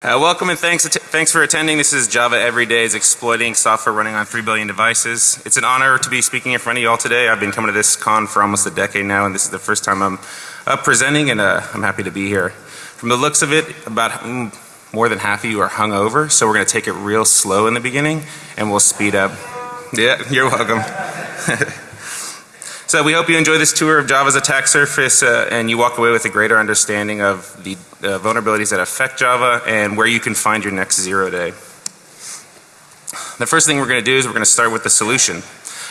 Uh, welcome and thanks, thanks for attending. This is Java Every Day is exploiting software running on 3 billion devices. It's an honor to be speaking in front of you all today. I've been coming to this con for almost a decade now and this is the first time I'm uh, presenting and uh, I'm happy to be here. From the looks of it, about mm, more than half of you are hungover so we're going to take it real slow in the beginning and we'll speed up. Yeah, you're welcome. So we hope you enjoy this tour of Java's attack surface uh, and you walk away with a greater understanding of the uh, vulnerabilities that affect Java and where you can find your next zero day. The first thing we're going to do is we're going to start with the solution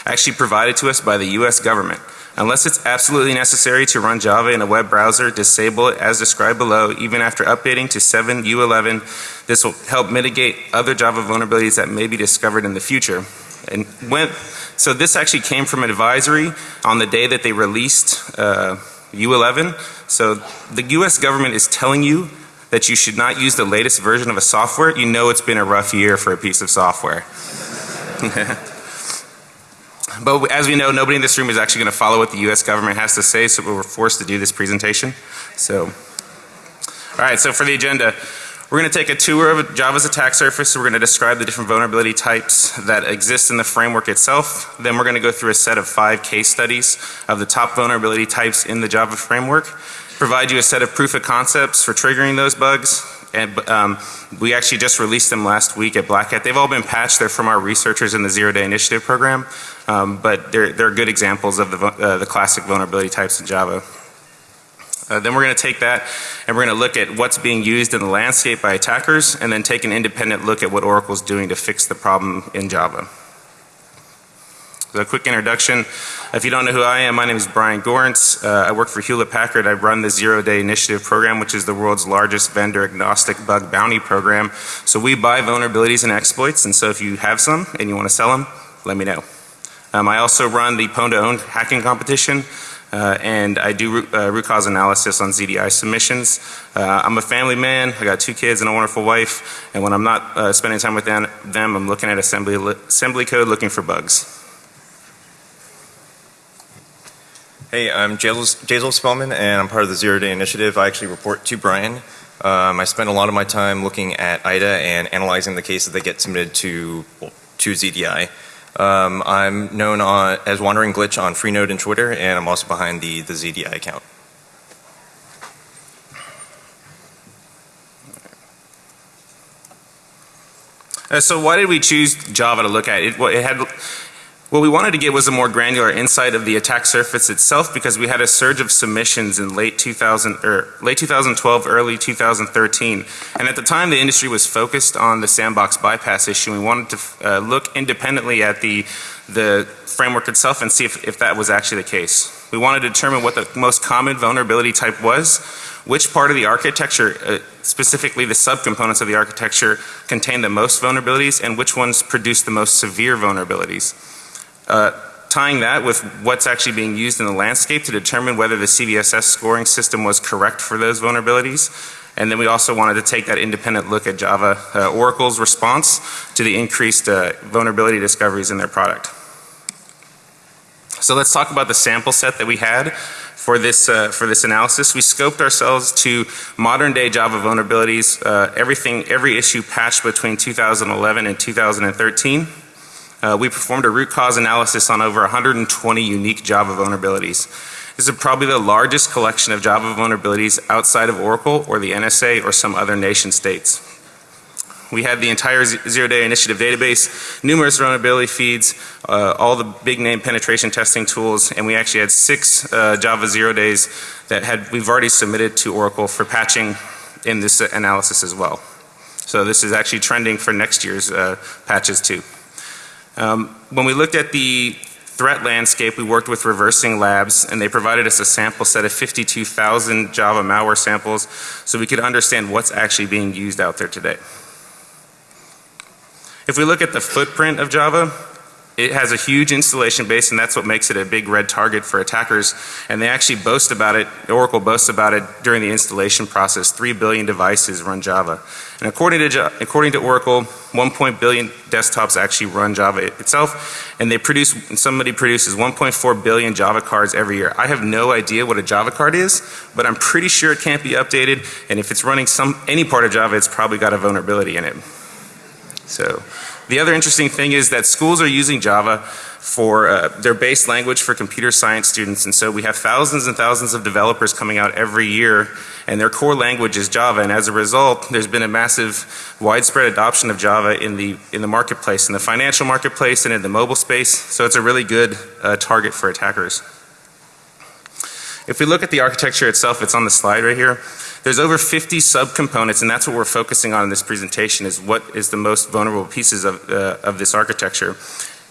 actually provided to us by the US government. Unless it's absolutely necessary to run Java in a web browser, disable it as described below even after updating to 7 U11. This will help mitigate other Java vulnerabilities that may be discovered in the future. And when, so this actually came from an advisory on the day that they released uh, U11. So the US government is telling you that you should not use the latest version of a software. You know it's been a rough year for a piece of software. but as we know nobody in this room is actually going to follow what the US government has to say so we were forced to do this presentation. So alright so for the agenda we're going to take a tour of Java's attack surface. We're going to describe the different vulnerability types that exist in the framework itself. Then we're going to go through a set of five case studies of the top vulnerability types in the Java framework. Provide you a set of proof of concepts for triggering those bugs. And um, we actually just released them last week at Black Hat. They've all been patched. They're from our researchers in the Zero Day Initiative program. Um, but they're, they're good examples of the, uh, the classic vulnerability types in Java. Uh, then we're going to take that and we're going to look at what's being used in the landscape by attackers and then take an independent look at what Oracle is doing to fix the problem in Java. So a quick introduction. If you don't know who I am, my name is Brian Goerentz. Uh, I work for Hewlett Packard. I run the Zero Day Initiative program which is the world's largest vendor agnostic bug bounty program. So we buy vulnerabilities and exploits and so if you have some and you want to sell them, let me know. Um, I also run the Pwn to Own hacking competition. Uh, and I do root, uh, root, cause analysis on ZDI submissions. Uh, I'm a family man. I got two kids and a wonderful wife. And when I'm not uh, spending time with them, I'm looking at assembly, assembly code looking for bugs. Hey, I'm Jazel Spellman and I'm part of the Zero Day Initiative. I actually report to Brian. Um, I spend a lot of my time looking at IDA and analyzing the cases that get submitted to, well, to ZDI. Um, I'm known on, as Wandering Glitch on Freenode and Twitter and I'm also behind the, the ZDI account. Uh, so why did we choose Java to look at? It, Well, it had what we wanted to get was a more granular insight of the attack surface itself because we had a surge of submissions in late 2000 or late 2012 early 2013 and at the time the industry was focused on the sandbox bypass issue we wanted to uh, look independently at the the framework itself and see if, if that was actually the case. We wanted to determine what the most common vulnerability type was, which part of the architecture uh, specifically the subcomponents of the architecture contained the most vulnerabilities and which ones produced the most severe vulnerabilities. Uh, tying that with what's actually being used in the landscape to determine whether the CVSS scoring system was correct for those vulnerabilities. And then we also wanted to take that independent look at Java uh, Oracle's response to the increased uh, vulnerability discoveries in their product. So let's talk about the sample set that we had for this uh, for this analysis. We scoped ourselves to modern day Java vulnerabilities, uh, everything every issue patched between 2011 and 2013. Uh, we performed a root cause analysis on over 120 unique Java vulnerabilities. This is probably the largest collection of Java vulnerabilities outside of Oracle or the NSA or some other nation states. We had the entire zero day initiative database, numerous vulnerability feeds, uh, all the big name penetration testing tools and we actually had six uh, Java zero days that had we've already submitted to Oracle for patching in this analysis as well. So this is actually trending for next year's uh, patches too. Um, when we looked at the threat landscape we worked with reversing labs and they provided us a sample set of 52,000 Java malware samples so we could understand what's actually being used out there today. If we look at the footprint of Java It has a huge installation base and that's what makes it a big red target for attackers. And they actually boast about it, Oracle boasts about it during the installation process. 3 billion devices run Java. And according to, according to Oracle, 1. billion desktops actually run Java itself. And they produce, somebody produces 1.4 billion Java cards every year. I have no idea what a Java card is, but I'm pretty sure it can't be updated. And if it's running some, any part of Java, it's probably got a vulnerability in it. So the other interesting thing is that schools are using Java for uh, their base language for computer science students and so we have thousands and thousands of developers coming out every year and their core language is Java and as a result there's been a massive widespread adoption of Java in the in the marketplace in the financial marketplace and in the mobile space so it's a really good uh, target for attackers. If we look at the architecture itself it's on the slide right here there's over 50 subcomponents and that's what we're focusing on in this presentation is what is the most vulnerable pieces of, uh, of this architecture.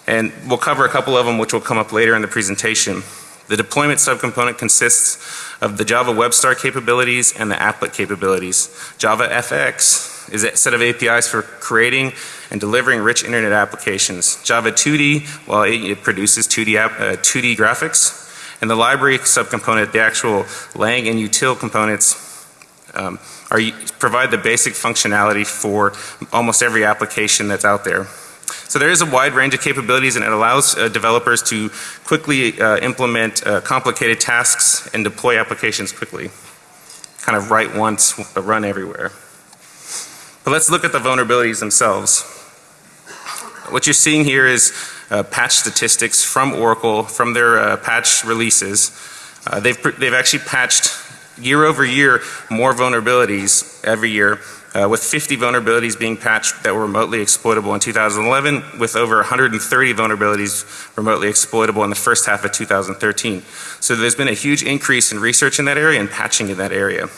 And we'll cover a couple of them which will come up later in the presentation. The deployment subcomponent consists of the Java WebStart capabilities and the applet capabilities. Java FX is a set of APIs for creating and delivering rich internet applications. Java 2D, well it, it produces 2D, app, uh, 2D graphics. And the library subcomponent, the actual lang and util components um, are, provide the basic functionality for almost every application that's out there. So there is a wide range of capabilities and it allows uh, developers to quickly uh, implement uh, complicated tasks and deploy applications quickly. Kind of write once, run everywhere. But let's look at the vulnerabilities themselves. What you're seeing here is uh, patch statistics from Oracle from their uh, patch releases. Uh, they've, they've actually patched year over year more vulnerabilities every year uh, with 50 vulnerabilities being patched that were remotely exploitable in 2011 with over 130 vulnerabilities remotely exploitable in the first half of 2013. So there's been a huge increase in research in that area and patching in that area.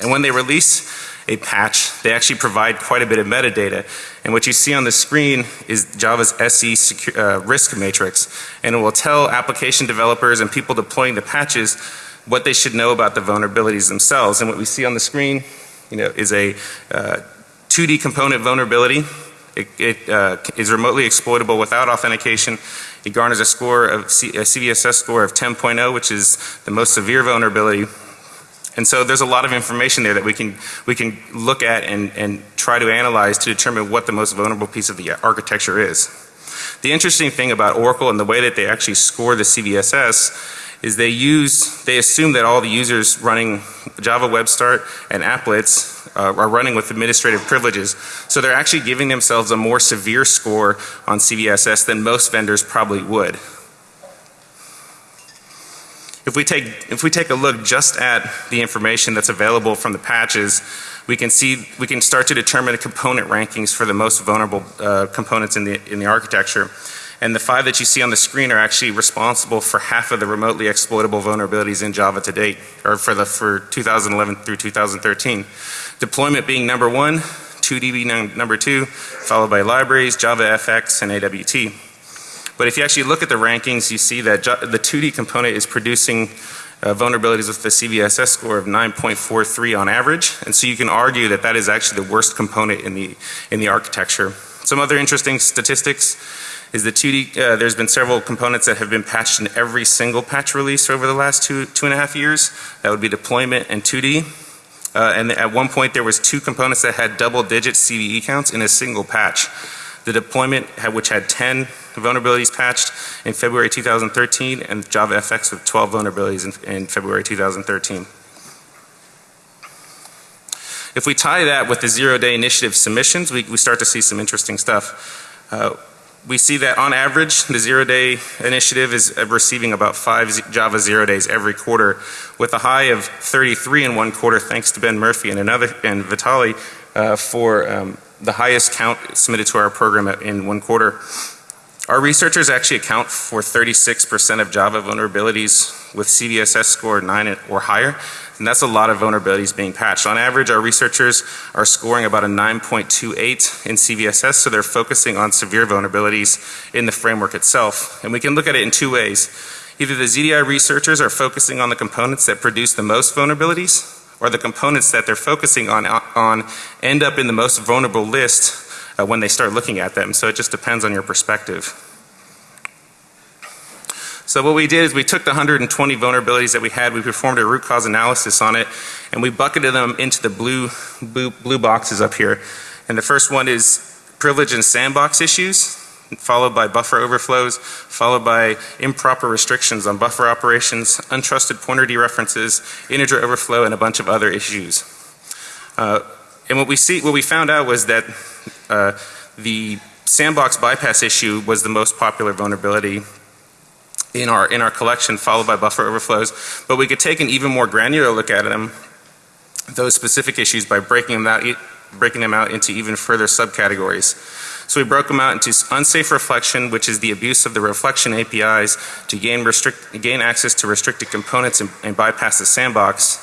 And when they release a patch, they actually provide quite a bit of metadata. And what you see on the screen is Java's SE uh, risk matrix. And it will tell application developers and people deploying the patches what they should know about the vulnerabilities themselves. And what we see on the screen, you know, is a uh, 2D component vulnerability. It, it uh, is remotely exploitable without authentication. It garners a score of C, a CVSS score of 10.0 which is the most severe vulnerability. And so there's a lot of information there that we can we can look at and, and try to analyze to determine what the most vulnerable piece of the architecture is. The interesting thing about Oracle and the way that they actually score the CVSS is they use, they assume that all the users running Java Web Start and applets uh, are running with administrative privileges. So they're actually giving themselves a more severe score on CVSS than most vendors probably would. If we take, if we take a look just at the information that's available from the patches, we can see, we can start to determine the component rankings for the most vulnerable uh, components in the, in the architecture. And the five that you see on the screen are actually responsible for half of the remotely exploitable vulnerabilities in Java to date, or for the, for 2011 through 2013. Deployment being number one, 2D being number two, followed by libraries, Java FX and AWT. But if you actually look at the rankings, you see that the 2D component is producing uh, vulnerabilities with the CVSS score of 9.43 on average. And so you can argue that that is actually the worst component in the, in the architecture. Some other interesting statistics is the 2D, uh, there's been several components that have been patched in every single patch release over the last two, two and a half years. That would be deployment and 2D. Uh, and at one point there was two components that had double digit CVE counts in a single patch. The deployment had, which had 10 vulnerabilities patched in February 2013 and Java FX with 12 vulnerabilities in, in February 2013. If we tie that with the zero day initiative submissions, we, we start to see some interesting stuff. Uh, we see that on average the zero day initiative is receiving about five Java zero days every quarter with a high of 33 in one quarter thanks to Ben Murphy and another and Vitali uh, for um, the highest count submitted to our program in one quarter. Our researchers actually account for 36% of Java vulnerabilities with CVSS score 9 or higher and that's a lot of vulnerabilities being patched. On average our researchers are scoring about a 9.28 in CVSS so they're focusing on severe vulnerabilities in the framework itself. And we can look at it in two ways. Either the ZDI researchers are focusing on the components that produce the most vulnerabilities or the components that they're focusing on, on end up in the most vulnerable list uh, when they start looking at them. So it just depends on your perspective. So what we did is we took the 120 vulnerabilities that we had, we performed a root cause analysis on it, and we bucketed them into the blue, blue, blue boxes up here. And the first one is privilege and sandbox issues, followed by buffer overflows, followed by improper restrictions on buffer operations, untrusted pointer dereferences, integer overflow, and a bunch of other issues. Uh, and what we see, what we found out was that uh, the sandbox bypass issue was the most popular vulnerability in our in our collection, followed by buffer overflows. But we could take an even more granular look at them, those specific issues, by breaking them out, breaking them out into even further subcategories. So we broke them out into unsafe reflection, which is the abuse of the reflection APIs to gain restrict gain access to restricted components and, and bypass the sandbox.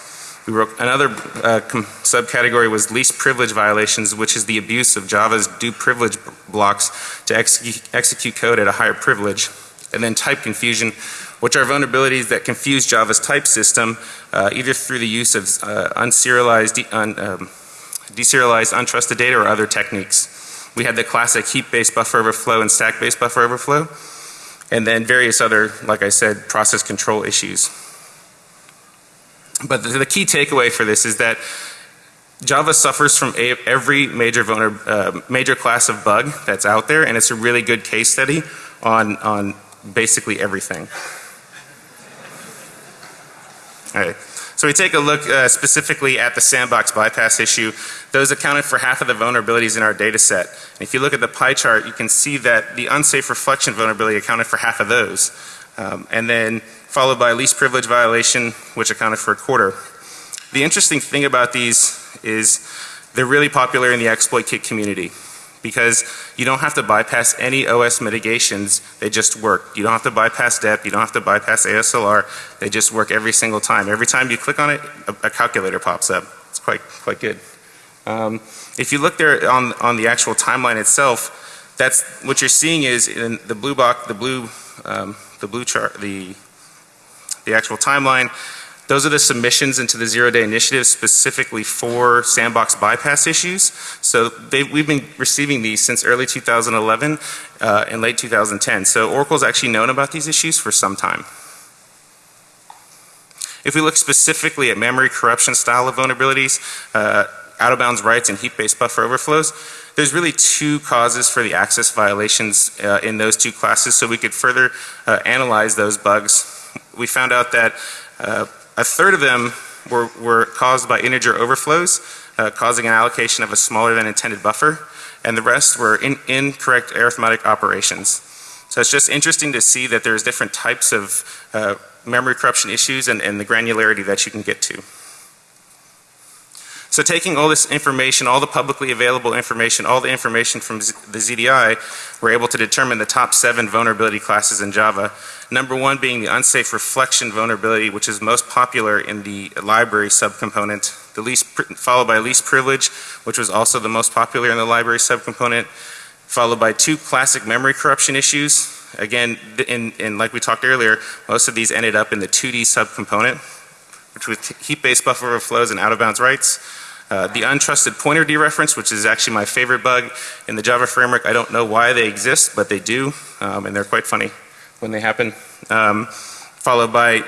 We wrote another uh, subcategory was least privilege violations, which is the abuse of Java's do privilege blocks to execute, execute code at a higher privilege. And then type confusion, which are vulnerabilities that confuse Java's type system, uh, either through the use of uh, unserialized, de un, um, deserialized untrusted data or other techniques. We had the classic heap-based buffer overflow and stack-based buffer overflow, and then various other, like I said, process control issues. But the, the key takeaway for this is that Java suffers from a, every major uh, major class of bug that's out there, and it's a really good case study on on basically everything. All right. So we take a look uh, specifically at the sandbox bypass issue. Those accounted for half of the vulnerabilities in our data set. And if you look at the pie chart, you can see that the unsafe reflection vulnerability accounted for half of those. Um, and then followed by least privilege violation, which accounted for a quarter. The interesting thing about these is they're really popular in the exploit kit community because you don't have to bypass any OS mitigations, they just work. You don't have to bypass DEP, you don't have to bypass ASLR, they just work every single time. Every time you click on it, a, a calculator pops up. It's quite, quite good. Um, if you look there on, on the actual timeline itself, that's what you're seeing is in the blue box, the blue, um, the blue chart, the, the actual timeline, those are the submissions into the zero day initiative specifically for sandbox bypass issues. So we've been receiving these since early 2011 uh, and late 2010. So Oracle's actually known about these issues for some time. If we look specifically at memory corruption style of vulnerabilities, uh, out of bounds writes and heap based buffer overflows, there's really two causes for the access violations uh, in those two classes so we could further uh, analyze those bugs. We found out that uh, a third of them were, were caused by integer overflows, uh, causing an allocation of a smaller than intended buffer, and the rest were in, incorrect arithmetic operations. So it's just interesting to see that there's different types of uh, memory corruption issues and, and the granularity that you can get to. So taking all this information, all the publicly available information, all the information from the ZDI, we're able to determine the top seven vulnerability classes in Java. Number one being the unsafe reflection vulnerability, which is most popular in the library subcomponent. The least, followed by least privilege, which was also the most popular in the library subcomponent. Followed by two classic memory corruption issues. Again, in, in like we talked earlier, most of these ended up in the 2D subcomponent, which was heap-based buffer overflows and out-of-bounds writes. Uh, the untrusted pointer dereference, which is actually my favorite bug in the Java framework. I don't know why they exist, but they do, um, and they're quite funny when they happen. Um, followed by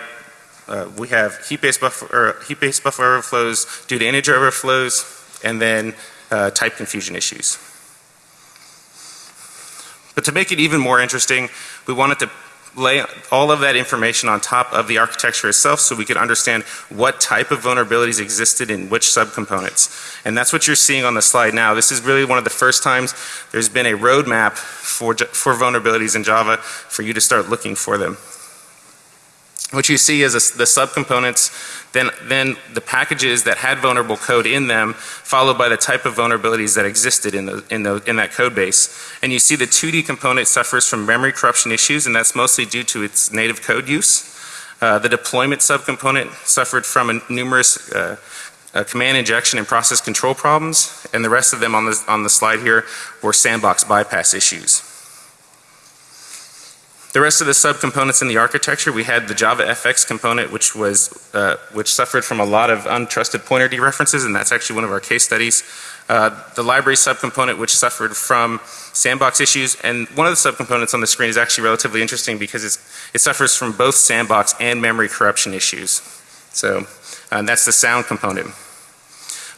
uh, we have heap-based buffer, heap-based buffer overflows due to integer overflows, and then uh, type confusion issues. But to make it even more interesting, we wanted to lay all of that information on top of the architecture itself so we could understand what type of vulnerabilities existed in which subcomponents. And that's what you're seeing on the slide now. This is really one of the first times there's been a roadmap for, for vulnerabilities in Java for you to start looking for them. What you see is a, the subcomponents, then, then the packages that had vulnerable code in them, followed by the type of vulnerabilities that existed in, the, in, the, in that code base. And you see the 2D component suffers from memory corruption issues and that's mostly due to its native code use. Uh, the deployment subcomponent suffered from a numerous uh, uh, command injection and process control problems and the rest of them on the, on the slide here were sandbox bypass issues. The rest of the subcomponents in the architecture, we had the Java FX component which was, uh, which suffered from a lot of untrusted pointer dereferences and that's actually one of our case studies. uh, the library subcomponent which suffered from sandbox issues, and one of the subcomponents on the screen is actually relatively interesting because it's it suffers from both sandbox and memory corruption issues. So uh, that's the sound component.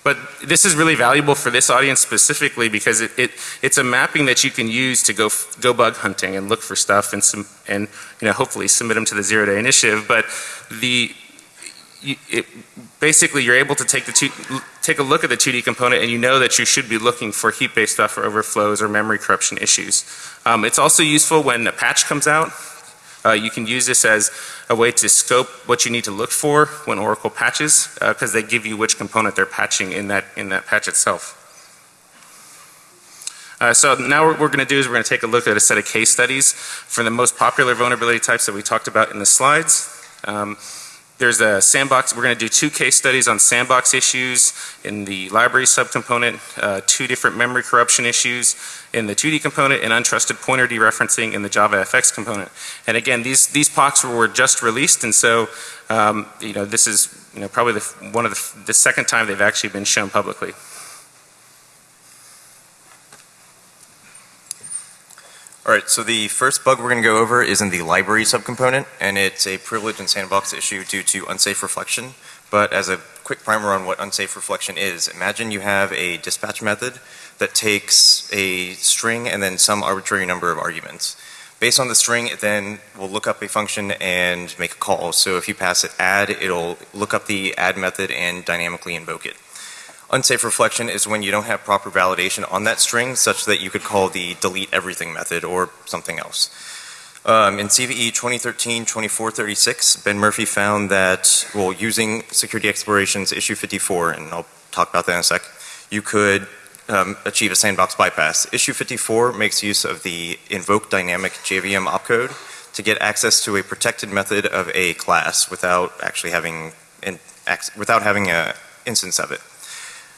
But this is really valuable for this audience specifically because it, it, it's a mapping that you can use to go go bug hunting and look for stuff and some, and you know hopefully submit them to the zero day initiative. But the it, basically you're able to take the two, take a look at the 2D component and you know that you should be looking for heap-based buffer overflows or memory corruption issues. Um, it's also useful when a patch comes out. Uh, you can use this as a way to scope what you need to look for when Oracle patches because uh, they give you which component they're patching in that, in that patch itself. Uh, so now what we're going to do is we're going to take a look at a set of case studies for the most popular vulnerability types that we talked about in the slides. Um, there's a sandbox, we're going to do two case studies on sandbox issues in the library subcomponent, uh, two different memory corruption issues in the 2D component and untrusted pointer dereferencing in the JavaFX component. And again, these, these POCs were just released and so, um, you know, this is, you know, probably the, one of the, the second time they've actually been shown publicly. All right, so the first bug we're going to go over is in the library subcomponent, and it's a privilege and sandbox issue due to unsafe reflection. But as a quick primer on what unsafe reflection is, imagine you have a dispatch method that takes a string and then some arbitrary number of arguments. Based on the string, it then will look up a function and make a call. So if you pass it add, it'll look up the add method and dynamically invoke it. Unsafe reflection is when you don't have proper validation on that string such that you could call the delete everything method or something else. Um, in CVE 2013-2436, Ben Murphy found that, well, using Security Exploration's issue 54, and I'll talk about that in a sec, you could um, achieve a sandbox bypass. Issue 54 makes use of the invoke dynamic JVM opcode to get access to a protected method of a class without actually having, in, without having an instance of it.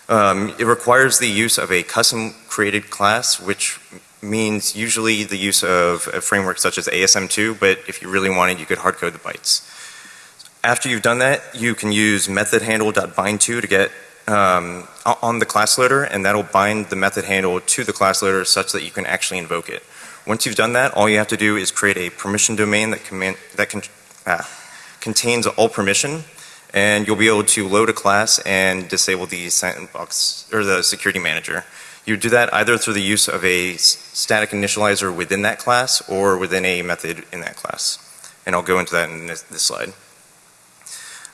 Um, it requires the use of a custom created class, which means usually the use of a framework such as ASM2, but if you really wanted, you could hardcode the bytes. After you've done that, you can use method handle.bind2 to get um, on the class loader, and that'll bind the method handle to the class loader such that you can actually invoke it. Once you've done that, all you have to do is create a permission domain that, command, that ah, contains all permission and you'll be able to load a class and disable the sandbox or the security manager. You do that either through the use of a static initializer within that class or within a method in that class. And I'll go into that in this, this slide.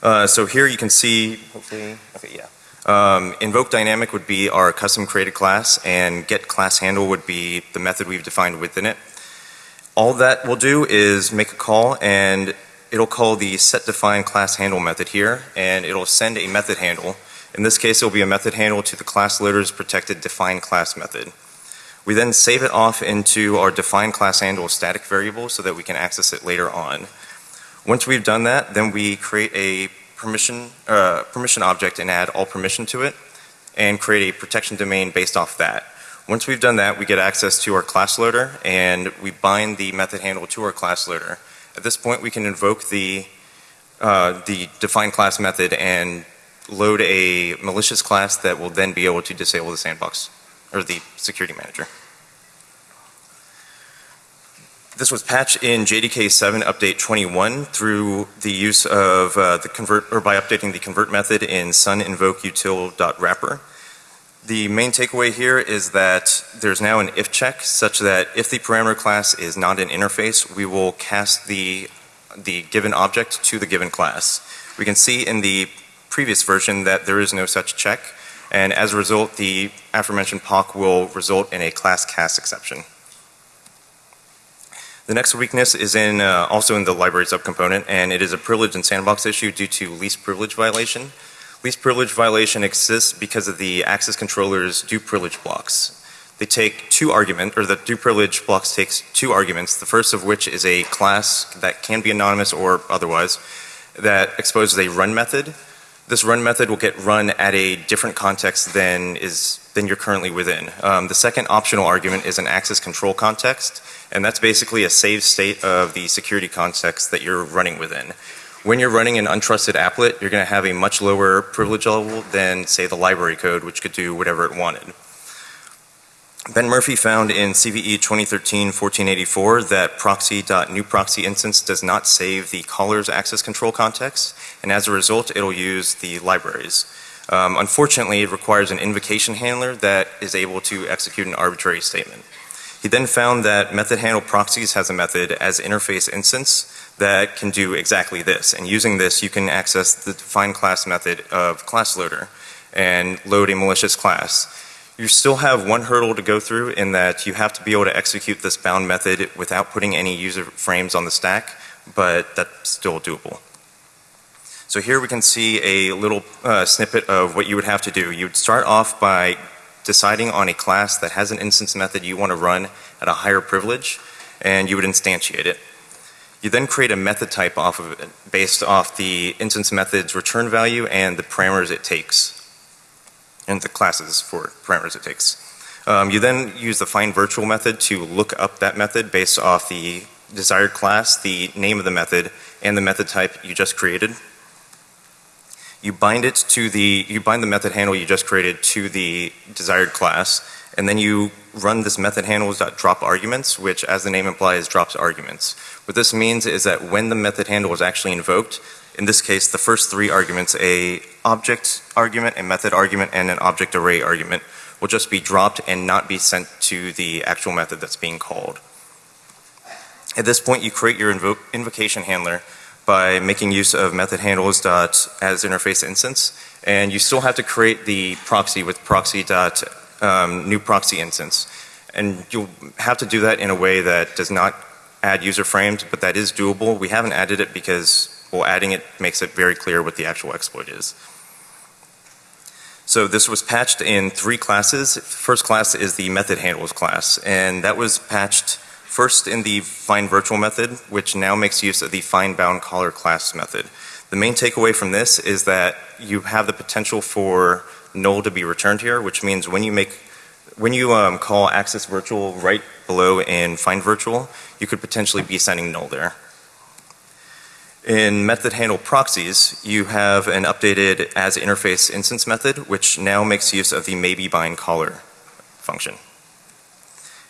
Uh, so here you can see, hopefully, okay, yeah. Um, invoke dynamic would be our custom created class and get class handle would be the method we've defined within it. All that we'll do is make a call and it'll call the set define class handle method here and it'll send a method handle. In this case, it'll be a method handle to the class loader's protected define class method. We then save it off into our define class handle static variable so that we can access it later on. Once we've done that, then we create a permission, uh, permission object and add all permission to it and create a protection domain based off that. Once we've done that, we get access to our class loader and we bind the method handle to our class loader. At this point, we can invoke the, uh, the define class method and load a malicious class that will then be able to disable the sandbox or the security manager. This was patched in JDK 7 update 21 through the use of uh, the convert or by updating the convert method in sun invoke util.wrapper. The main takeaway here is that there's now an if check such that if the parameter class is not an interface, we will cast the, the given object to the given class. We can see in the previous version that there is no such check and as a result the aforementioned POC will result in a class cast exception. The next weakness is in uh, also in the library subcomponent and it is a privilege and sandbox issue due to least privilege violation. Least privilege violation exists because of the access controller's do privilege blocks. They take two arguments, or the do privilege blocks takes two arguments, the first of which is a class that can be anonymous or otherwise that exposes a run method. This run method will get run at a different context than is than you're currently within. Um, the second optional argument is an access control context and that's basically a save state of the security context that you're running within. When you're running an untrusted applet, you're going to have a much lower privilege level than, say, the library code, which could do whatever it wanted. Ben Murphy found in CVE 2013-1484 that proxy.newProxyInstance does not save the caller's access control context, and as a result, it'll use the libraries. Um, unfortunately, it requires an invocation handler that is able to execute an arbitrary statement. He then found that method handle proxies has a method as interface instance that can do exactly this. And using this, you can access the define class method of class loader and load a malicious class. You still have one hurdle to go through in that you have to be able to execute this bound method without putting any user frames on the stack, but that's still doable. So here we can see a little uh, snippet of what you would have to do. You would start off by deciding on a class that has an instance method you want to run at a higher privilege, and you would instantiate it. You then create a method type off of it based off the instance method's return value and the parameters it takes, and the classes for parameters it takes. Um, you then use the find virtual method to look up that method based off the desired class, the name of the method, and the method type you just created. You bind it to the, you bind the method handle you just created to the desired class, and then you run this method handles.drop arguments, which as the name implies drops arguments. What this means is that when the method handle is actually invoked, in this case the first three arguments, a object argument, a method argument, and an object array argument, will just be dropped and not be sent to the actual method that's being called. At this point you create your invo invocation handler by making use of method handles dot as interface instance, and you still have to create the proxy with proxy dot um, new proxy instance. And you'll have to do that in a way that does not add user frames, but that is doable. We haven't added it because, well, adding it makes it very clear what the actual exploit is. So this was patched in three classes. First class is the method handles class, and that was patched first in the find virtual method, which now makes use of the find bound caller class method. The main takeaway from this is that you have the potential for null to be returned here, which means when you make when you um, call access virtual right below in find virtual, you could potentially be sending null there. In method handle proxies, you have an updated as interface instance method, which now makes use of the maybe bind caller function.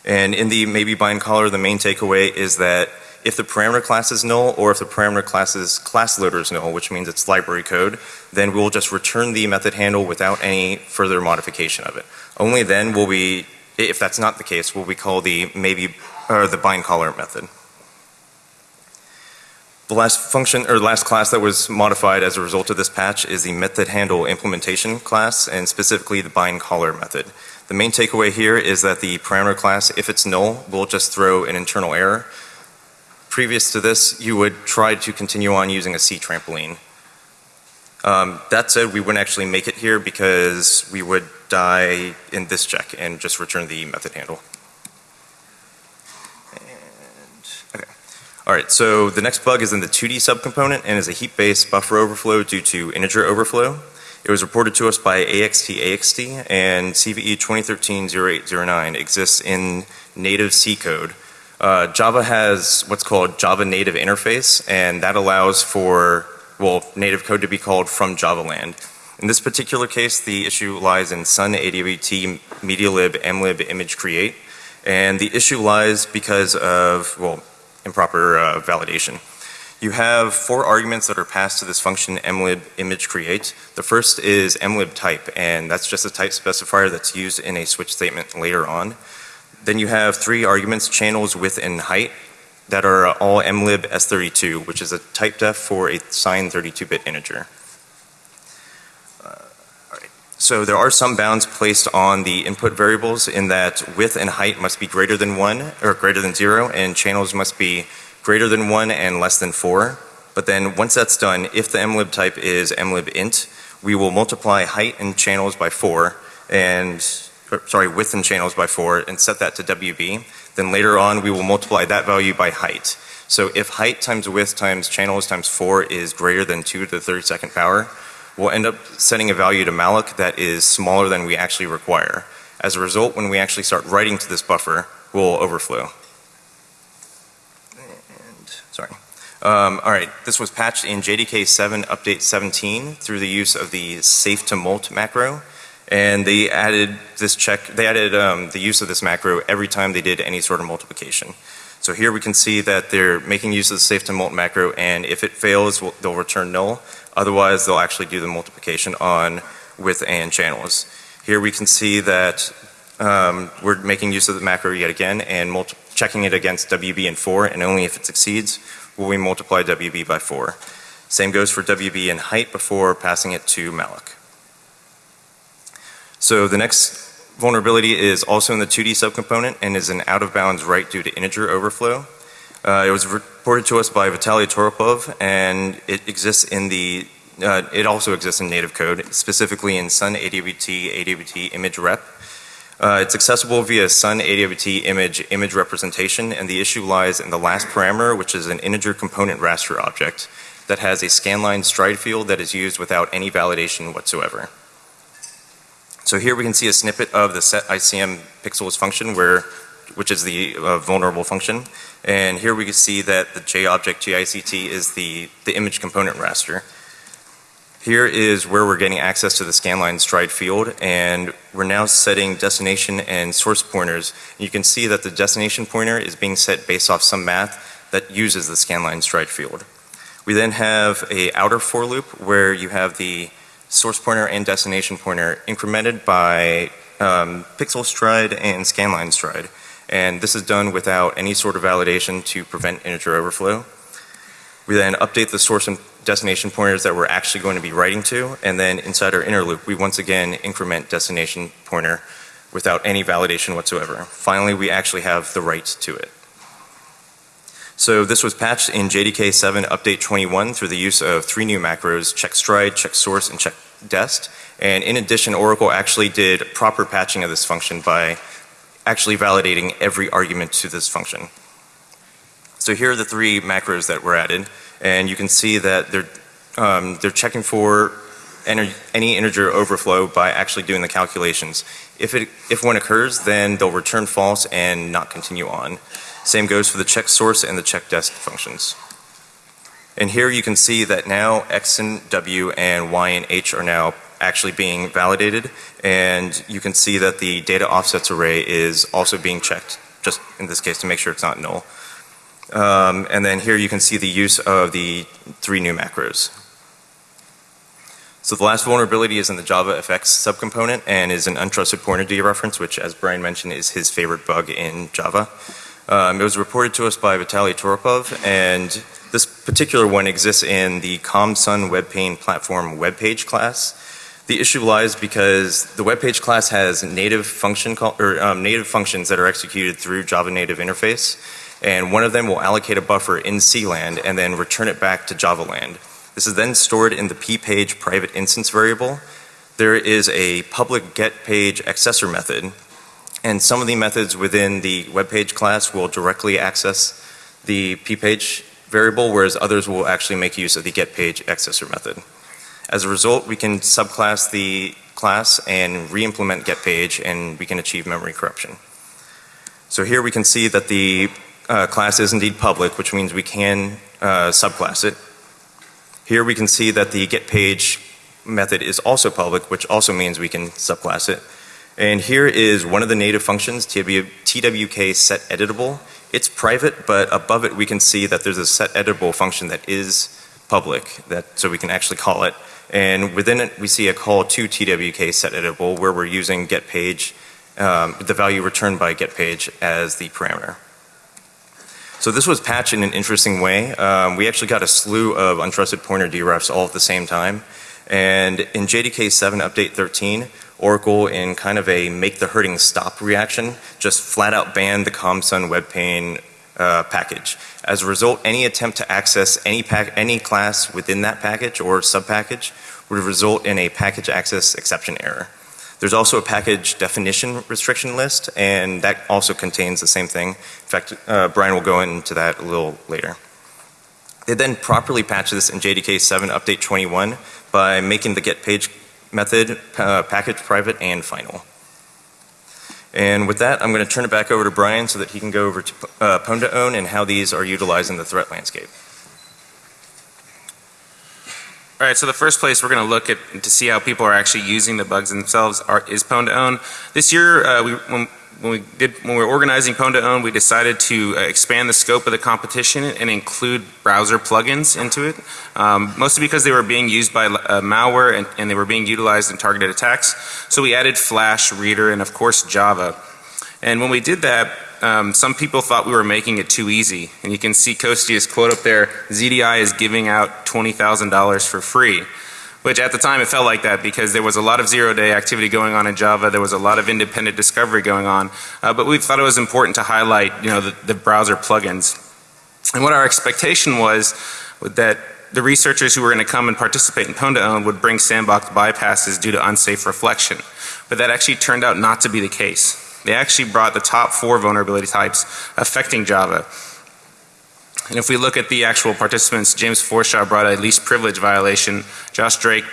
And in the maybe bind caller, the main takeaway is that if the parameter class is null or if the parameter class's class loader is null, which means it's library code, then we'll just return the method handle without any further modification of it. Only then will we, if that's not the case, will we call the maybe, or the bind caller method. The last function, or last class that was modified as a result of this patch is the method handle implementation class, and specifically the bind caller method. The main takeaway here is that the parameter class, if it's null, will just throw an internal error. Previous to this, you would try to continue on using a C trampoline. Um, that said, we wouldn't actually make it here because we would die in this check and just return the method handle. And, okay. Alright, so the next bug is in the 2D subcomponent and is a heap-based buffer overflow due to integer overflow. It was reported to us by AXT and CVE 2013-0809 exists in native C code. Uh, Java has what's called Java Native Interface and that allows for, well, native code to be called from Java land. In this particular case, the issue lies in Sun AWT MediaLib mlib image create and the issue lies because of, well, improper uh, validation. You have four arguments that are passed to this function mlib image create. The first is mlib type and that's just a type specifier that's used in a switch statement later on. Then you have three arguments channels width and height that are all mlib s32 which is a type def for a signed 32-bit integer. Uh, so there are some bounds placed on the input variables in that width and height must be greater than 1 or greater than 0 and channels must be greater than 1 and less than 4. But then once that's done, if the mlib type is mlib int, we will multiply height and channels by 4 and, sorry, width and channels by 4 and set that to WB. Then later on we will multiply that value by height. So if height times width times channels times 4 is greater than 2 to the 32nd power, we'll end up setting a value to malloc that is smaller than we actually require. As a result, when we actually start writing to this buffer, we'll overflow. And, Sorry. Um, all right, this was patched in JDK 7 update 17 through the use of the safe to molt macro. And they added this check, they added um, the use of this macro every time they did any sort of multiplication. So here we can see that they're making use of the safe to molt macro and if it fails, we'll, they'll return null. Otherwise, they'll actually do the multiplication on width and channels. Here we can see that um, we're making use of the macro yet again and checking it against WB and 4 and only if it succeeds will we multiply WB by 4. Same goes for WB and height before passing it to malloc. So the next vulnerability is also in the 2D subcomponent and is an out of bounds write due to integer overflow. Uh, it was reported to us by Vitaly Toropov and it exists in the uh, it also exists in native code, specifically in Sun AWT AWT image rep. Uh, it's accessible via Sun AWT image image representation and the issue lies in the last parameter which is an integer component raster object that has a scanline stride field that is used without any validation whatsoever. So here we can see a snippet of the set ICM pixels function where which is the uh, vulnerable function and here we can see that the JObject JICT is the, the image component raster. Here is where we're getting access to the scanline stride field and we're now setting destination and source pointers. You can see that the destination pointer is being set based off some math that uses the scanline stride field. We then have a outer for loop where you have the source pointer and destination pointer incremented by um, pixel stride and scanline stride. And this is done without any sort of validation to prevent integer overflow. We then update the source and destination pointers that we're actually going to be writing to and then inside our inner loop we once again increment destination pointer without any validation whatsoever. Finally we actually have the write to it. So this was patched in JDK 7 update 21 through the use of three new macros check stride, check source and check dest and in addition Oracle actually did proper patching of this function by actually validating every argument to this function. So here are the three macros that were added and you can see that they're um, they're checking for any integer overflow by actually doing the calculations. If it if one occurs then they'll return false and not continue on. Same goes for the check source and the check dest functions. And here you can see that now X and W and Y and H are now actually being validated and you can see that the data offsets array is also being checked just in this case to make sure it's not null. Um, and then here you can see the use of the three new macros. So the last vulnerability is in the JavaFX subcomponent and is an untrusted pointer dereference which as Brian mentioned is his favorite bug in Java. Um, it was reported to us by Vitaly Toropov and this particular one exists in the ComSun WebPane platform webpage class. The issue lies because the webpage class has native function call, or um, native functions that are executed through Java native interface and one of them will allocate a buffer in CLand and then return it back to Java land. This is then stored in the ppage private instance variable. There is a public get page accessor method and some of the methods within the web page class will directly access the ppage variable whereas others will actually make use of the get page accessor method. As a result we can subclass the class and re-implement get page and we can achieve memory corruption. So here we can see that the uh, class is indeed public which means we can uh, subclass it. Here we can see that the get page method is also public which also means we can subclass it. And here is one of the native functions, TWK set editable. It's private, but above it we can see that there's a set editable function that is public, that so we can actually call it. And within it we see a call to TWK set editable where we're using get page, um, the value returned by get page as the parameter. So this was patched in an interesting way. Um, we actually got a slew of untrusted pointer derefs all at the same time. And in JDK 7 update 13, Oracle in kind of a make the hurting stop reaction just flat out banned the ComSun WebPane uh, package. As a result, any attempt to access any any class within that package or subpackage would result in a package access exception error. There's also a package definition restriction list and that also contains the same thing. In fact, uh, Brian will go into that a little later. They then properly patched this in JDK 7 update 21 by making the get page method, uh, package private and final. And with that, I'm going to turn it back over to Brian so that he can go over to uh, Pwnda own and how these are utilized in the threat landscape. All right, so the first place we're going to look at to see how people are actually using the bugs themselves are, is Pwn2Own. This year, uh, we, when when we did when we were organizing Pwn to Own, we decided to uh, expand the scope of the competition and include browser plugins into it, um, mostly because they were being used by uh, malware and, and they were being utilized in targeted attacks. So we added Flash, Reader, and of course Java. And when we did that, um, some people thought we were making it too easy. And you can see Kosti's quote up there, ZDI is giving out $20,000 for free. Which at the time it felt like that because there was a lot of zero day activity going on in Java. There was a lot of independent discovery going on. Uh, but we thought it was important to highlight, you know, the, the browser plugins. And what our expectation was that the researchers who were going to come and participate in Pwn to Own would bring sandbox bypasses due to unsafe reflection. But that actually turned out not to be the case. They actually brought the top four vulnerability types affecting Java. And if we look at the actual participants, James Forshaw brought a least privilege violation. Josh Drake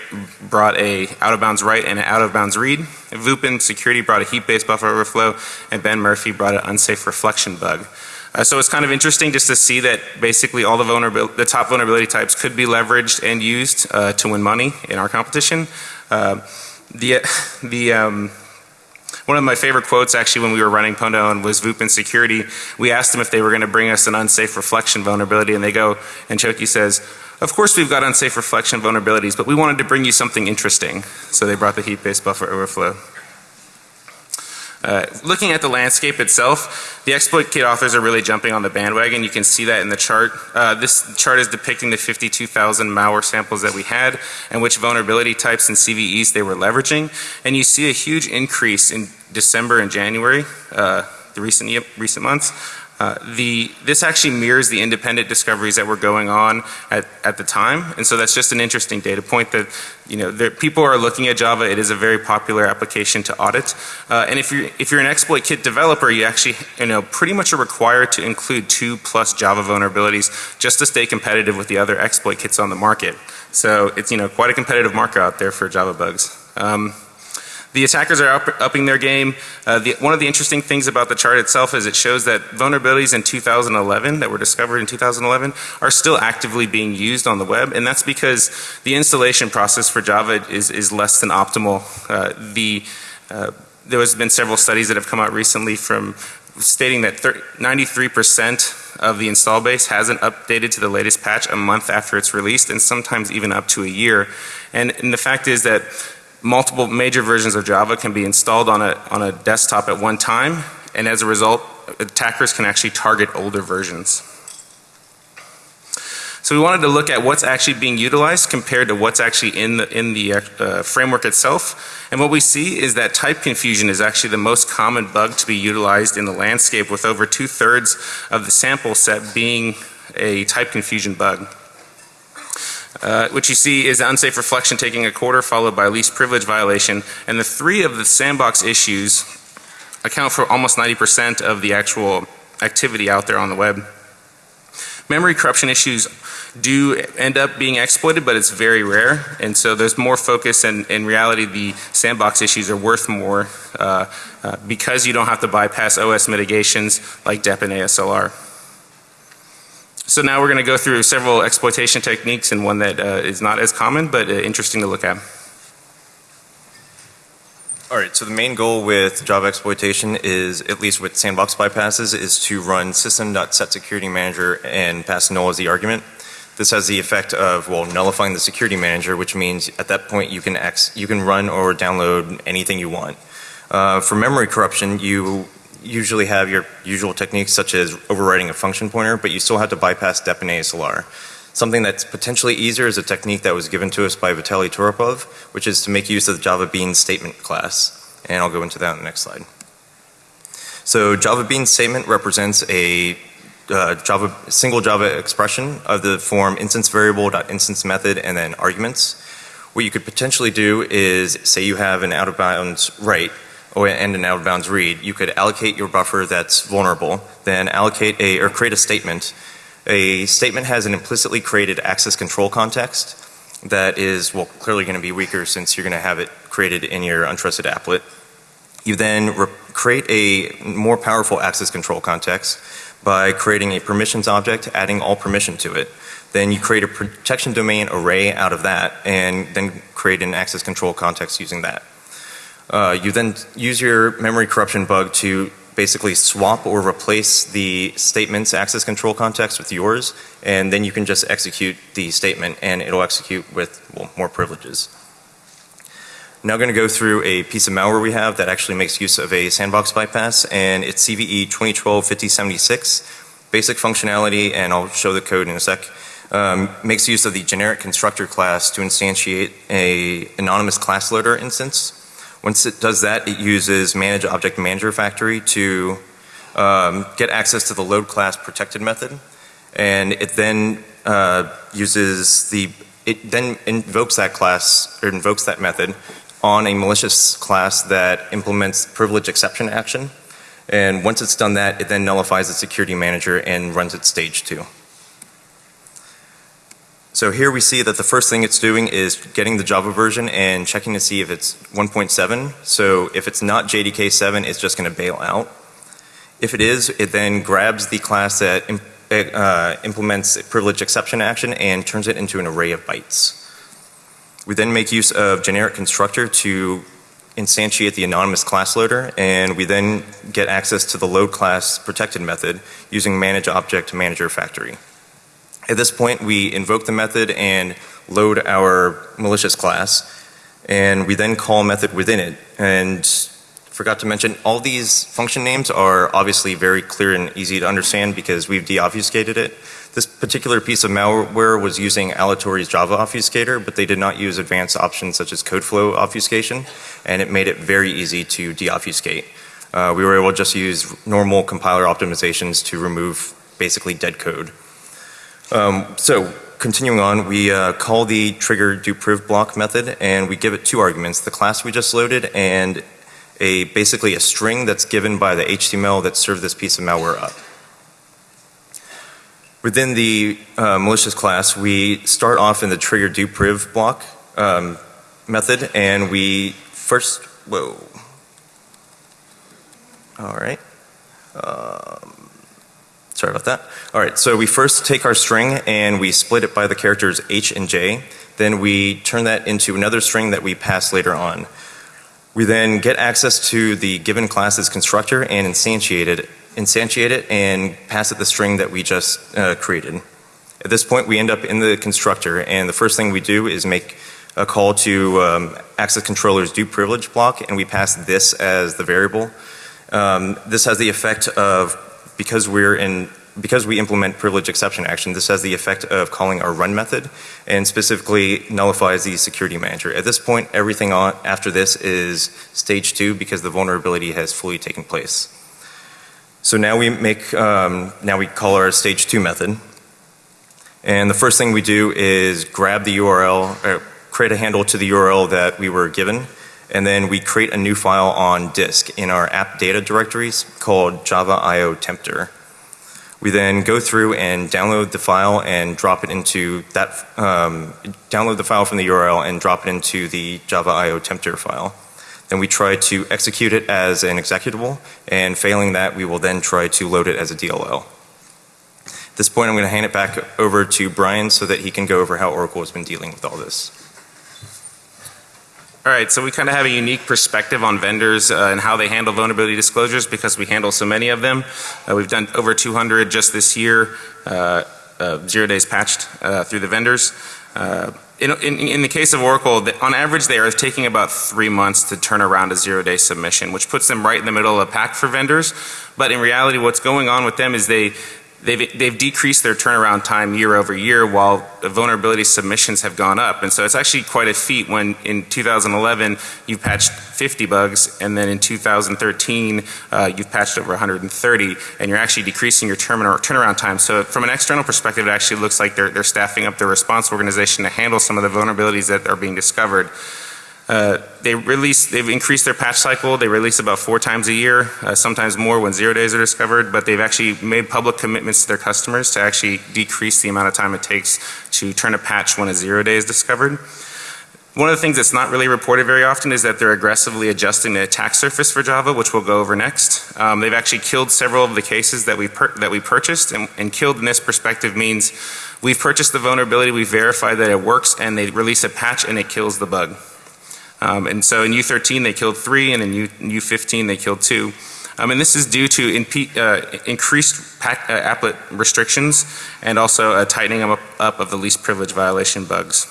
brought a out of bounds write and an out of bounds read. VUPEN security brought a heap based buffer overflow and Ben Murphy brought an unsafe reflection bug. Uh, so it's kind of interesting just to see that basically all the vulnerability, the top vulnerability types could be leveraged and used uh, to win money in our competition. Uh, the, the um, one of my favorite quotes actually when we were running Own was VUPEN Security. We asked them if they were going to bring us an unsafe reflection vulnerability and they go, and Chaouki says, of course we've got unsafe reflection vulnerabilities, but we wanted to bring you something interesting. So they brought the heap based buffer overflow. Uh, looking at the landscape itself, the exploit kit authors are really jumping on the bandwagon. You can see that in the chart. Uh, this chart is depicting the 52,000 malware samples that we had and which vulnerability types and CVEs they were leveraging. And you see a huge increase in December and January, uh, the recent, recent months. Uh, the, this actually mirrors the independent discoveries that were going on at, at the time. And so that's just an interesting data point that, you know, there, people are looking at Java. It is a very popular application to audit. Uh, and if you're, if you're an exploit kit developer, you actually, you know, pretty much are required to include two plus Java vulnerabilities just to stay competitive with the other exploit kits on the market. So it's, you know, quite a competitive market out there for Java bugs. Um, the attackers are up, upping their game. Uh, the, one of the interesting things about the chart itself is it shows that vulnerabilities in 2011 that were discovered in 2011 are still actively being used on the web and that's because the installation process for Java is, is less than optimal. Uh, the, uh, there has been several studies that have come out recently from stating that 93% of the install base hasn't updated to the latest patch a month after it's released and sometimes even up to a year. And, and the fact is that multiple major versions of Java can be installed on a, on a desktop at one time and as a result attackers can actually target older versions. So we wanted to look at what's actually being utilized compared to what's actually in the, in the uh, framework itself. And what we see is that type confusion is actually the most common bug to be utilized in the landscape with over two thirds of the sample set being a type confusion bug. Uh, what you see is unsafe reflection taking a quarter followed by least privilege violation and the three of the sandbox issues account for almost 90% of the actual activity out there on the web. Memory corruption issues do end up being exploited but it's very rare and so there's more focus and in reality the sandbox issues are worth more uh, uh, because you don't have to bypass OS mitigations like DEP and ASLR. So now we're going to go through several exploitation techniques and one that uh, is not as common but uh, interesting to look at. Alright, so the main goal with Java exploitation is, at least with sandbox bypasses, is to run system.setSecurityManager and pass null as the argument. This has the effect of, well, nullifying the security manager, which means at that point you can, ex you can run or download anything you want. Uh, for memory corruption, you usually have your usual techniques such as overriding a function pointer, but you still have to bypass dep and ASLR. Something that's potentially easier is a technique that was given to us by Vitaly Toropov, which is to make use of the Java Bean statement class. And I'll go into that in the next slide. So Java Bean statement represents a uh, Java single Java expression of the form instance variable dot instance method and then arguments. What you could potentially do is say you have an out of bounds write or and an out of bounds read, you could allocate your buffer that's vulnerable, then allocate a or create a statement. A statement has an implicitly created access control context that is well clearly going to be weaker since you're going to have it created in your untrusted applet. You then create a more powerful access control context by creating a permissions object, adding all permission to it. Then you create a protection domain array out of that and then create an access control context using that. Uh, you then use your memory corruption bug to basically swap or replace the statement's access control context with yours and then you can just execute the statement and it'll execute with well, more privileges. Now going to go through a piece of malware we have that actually makes use of a sandbox bypass and it's CVE 2012-5076. Basic functionality and I'll show the code in a sec. Um, makes use of the generic constructor class to instantiate a anonymous class loader instance. Once it does that it uses manage object manager factory to um, get access to the load class protected method and it then uh, uses the it then invokes that class or invokes that method on a malicious class that implements privilege exception action. And once it's done that, it then nullifies the security manager and runs its stage two. So here we see that the first thing it's doing is getting the Java version and checking to see if it's 1.7. So if it's not JDK 7, it's just going to bail out. If it is, it then grabs the class that uh, implements privilege exception action and turns it into an array of bytes. We then make use of generic constructor to instantiate the anonymous class loader and we then get access to the load class protected method using manage object manager factory. At this point we invoke the method and load our malicious class and we then call method within it and forgot to mention all these function names are obviously very clear and easy to understand because we've deobfuscated it. This particular piece of malware was using Allatori's Java obfuscator, but they did not use advanced options such as CodeFlow obfuscation, and it made it very easy to deobfuscate. Uh, we were able to just use normal compiler optimizations to remove basically dead code. Um, so continuing on, we uh, call the trigger do priv block method and we give it two arguments, the class we just loaded and a basically a string that's given by the HTML that served this piece of malware up. Within the uh, malicious class, we start off in the trigger do priv block um, method and we first, whoa. All right. Um, sorry about that. All right, so we first take our string and we split it by the characters H and J. Then we turn that into another string that we pass later on. We then get access to the given class's constructor and instantiate it instantiate it and pass it the string that we just uh, created. At this point we end up in the constructor and the first thing we do is make a call to um, access controller's do privilege block and we pass this as the variable. Um, this has the effect of because we're in because we implement privilege exception action this has the effect of calling our run method and specifically nullifies the security manager. At this point everything on after this is stage 2 because the vulnerability has fully taken place. So now we make, um, now we call our stage two method. And the first thing we do is grab the URL, or create a handle to the URL that we were given. And then we create a new file on disk in our app data directories called Java IO Tempter. We then go through and download the file and drop it into that, um, download the file from the URL and drop it into the Java IO Tempter file. Then we try to execute it as an executable and failing that we will then try to load it as a DLL. At this point I'm going to hand it back over to Brian so that he can go over how Oracle has been dealing with all this. All right, so we kind of have a unique perspective on vendors uh, and how they handle vulnerability disclosures because we handle so many of them. Uh, we've done over 200 just this year, uh, uh, zero days patched uh, through the vendors. Uh, in, in, in, the case of Oracle, the, on average they are taking about three months to turn around a zero day submission, which puts them right in the middle of the pack for vendors. But in reality what's going on with them is they, they've, they've decreased their turnaround time year over year while the vulnerability submissions have gone up. And so it's actually quite a feat when in 2011 you patched 50 bugs and then in 2013 uh, you've patched over 130 and you're actually decreasing your turnaround time. So from an external perspective it actually looks like they're, they're staffing up their response organization to handle some of the vulnerabilities that are being discovered. Uh, they release, they've increased their patch cycle. They release about four times a year, uh, sometimes more when zero days are discovered, but they've actually made public commitments to their customers to actually decrease the amount of time it takes to turn a patch when a zero day is discovered. One of the things that's not really reported very often is that they're aggressively adjusting the attack surface for Java, which we'll go over next. Um, they've actually killed several of the cases that we that we purchased, and, and killed in this perspective means we've purchased the vulnerability, we verify that it works, and they release a patch and it kills the bug. Um, and so in U13 they killed three, and in U, U15 they killed two. Um, and this is due to uh, increased pack, uh, applet restrictions and also a tightening up, up of the least privilege violation bugs.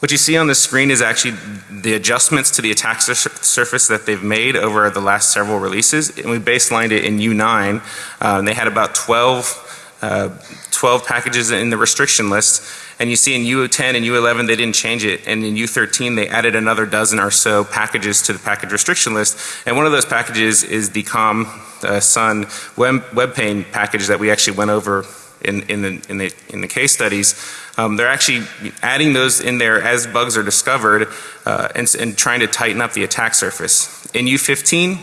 What you see on the screen is actually the adjustments to the attack sur surface that they've made over the last several releases. And we baselined it in U9. Uh, they had about 12, uh, 12 packages in the restriction list. And you see in U10 and U11 they didn't change it. And in U13 they added another dozen or so packages to the package restriction list. And one of those packages is the COM uh, Sun web, WebPane package that we actually went over in, in, the, in, the, in the case studies. Um, they're actually adding those in there as bugs are discovered uh, and, and trying to tighten up the attack surface. In U15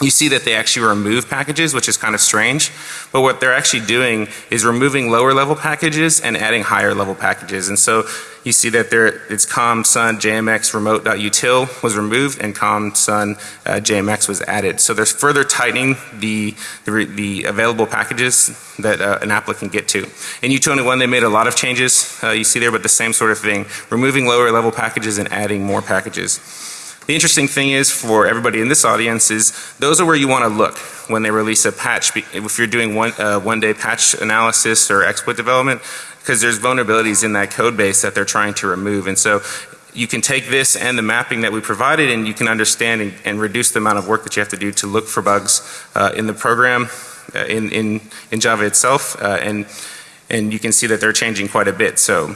you see that they actually remove packages which is kind of strange but what they're actually doing is removing lower level packages and adding higher level packages. And so you see that there it's com sun jmx remote.util was removed and com sun uh, jmx was added. So there's further tightening the the, the available packages that uh, an applet can get to. In u21 they made a lot of changes uh, you see there but the same sort of thing removing lower level packages and adding more packages the interesting thing is for everybody in this audience is those are where you want to look when they release a patch if you're doing one, uh, one day patch analysis or exploit development because there's vulnerabilities in that code base that they're trying to remove. And so you can take this and the mapping that we provided and you can understand and, and reduce the amount of work that you have to do to look for bugs uh, in the program uh, in, in, in Java itself uh, and, and you can see that they're changing quite a bit. So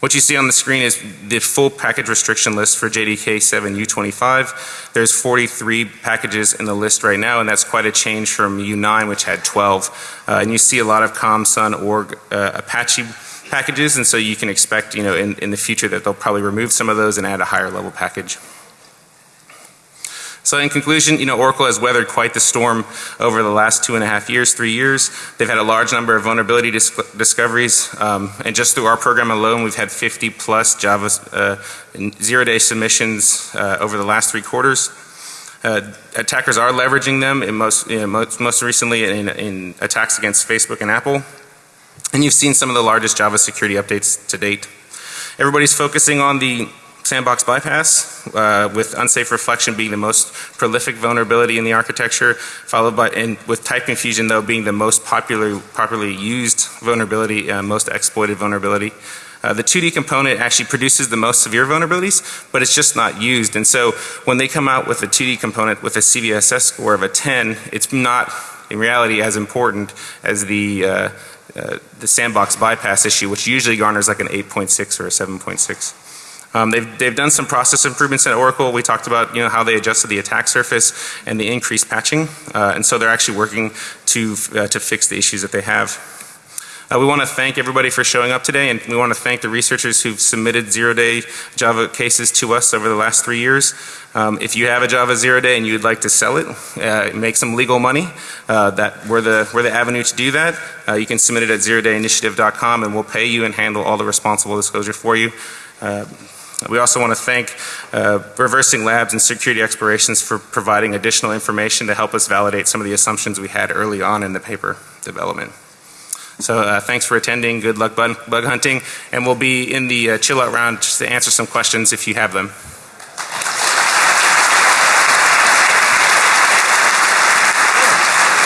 what you see on the screen is the full package restriction list for JDK 7 U25. There's 43 packages in the list right now and that's quite a change from U9 which had 12. Uh, and you see a lot of ComSun org uh, Apache packages and so you can expect you know in, in the future that they'll probably remove some of those and add a higher level package. So in conclusion, you know, Oracle has weathered quite the storm over the last two and a half years, three years. They've had a large number of vulnerability dis discoveries um, and just through our program alone we've had 50 plus Java uh, zero day submissions uh, over the last three quarters. Uh, attackers are leveraging them in most, you know, most, most recently in, in attacks against Facebook and Apple. And you've seen some of the largest Java security updates to date. Everybody's focusing on the sandbox bypass uh, with unsafe reflection being the most prolific vulnerability in the architecture followed by and with type confusion though being the most popular popularly used vulnerability uh, most exploited vulnerability. Uh, the 2D component actually produces the most severe vulnerabilities but it's just not used and so when they come out with a 2D component with a CVSS score of a 10 it's not in reality as important as the uh, uh, the sandbox bypass issue which usually garners like an 8.6 or a 7.6. Um, they've, they've done some process improvements at Oracle. We talked about you know how they adjusted the attack surface and the increased patching uh, and so they're actually working to, uh, to fix the issues that they have. Uh, we want to thank everybody for showing up today and we want to thank the researchers who've submitted zero day Java cases to us over the last three years. Um, if you have a Java zero day and you'd like to sell it, uh, make some legal money, uh, that we're the, we're the avenue to do that. Uh, you can submit it at zerodayinitiative.com and we'll pay you and handle all the responsible disclosure for you. We also want to thank uh, Reversing Labs and Security Explorations for providing additional information to help us validate some of the assumptions we had early on in the paper development. So uh, thanks for attending, good luck bug, bug hunting, and we'll be in the uh, chill out round just to answer some questions if you have them.